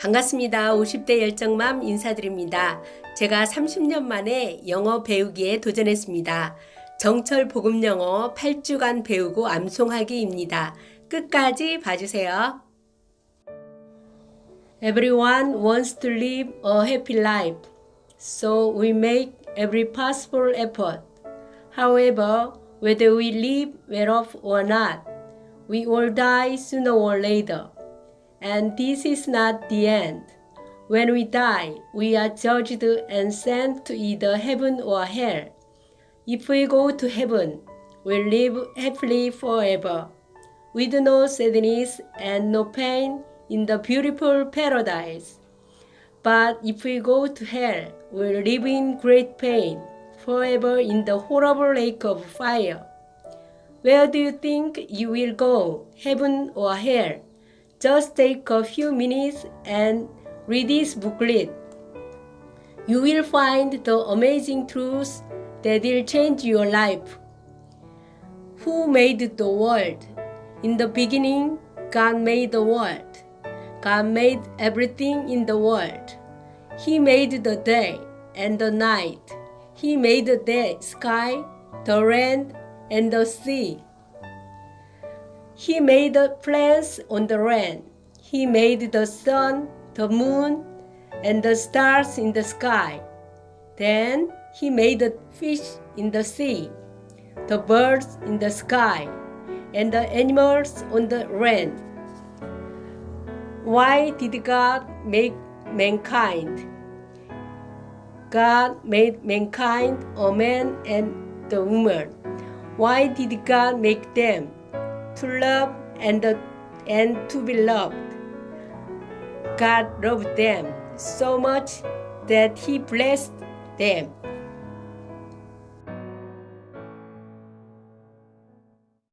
반갑습니다. 50대 열정맘 인사드립니다. 제가 30년 만에 영어 배우기에 도전했습니다. 정철 복음 영어 8주간 배우고 암송하기입니다. 끝까지 봐주세요. Everyone wants to live a happy life, so we make every possible effort. However, whether we live well off or not, we all die sooner or later. And this is not the end. When we die, we are judged and sent to either heaven or hell. If we go to heaven, we live happily forever, with no sadness and no pain in the beautiful paradise. But if we go to hell, we live in great pain, forever in the horrible lake of fire. Where do you think you will go, heaven or hell? Just take a few minutes and read this booklet. You will find the amazing truths that will change your life. Who made the world? In the beginning, God made the world. God made everything in the world. He made the day and the night. He made the sky, the land, and the sea. He made the plants on the land. He made the sun, the moon, and the stars in the sky. Then he made the fish in the sea, the birds in the sky, and the animals on the land. Why did God make mankind? God made mankind a man and the woman. Why did God make them? To love and, and to be loved. God loved them so much that He blessed them.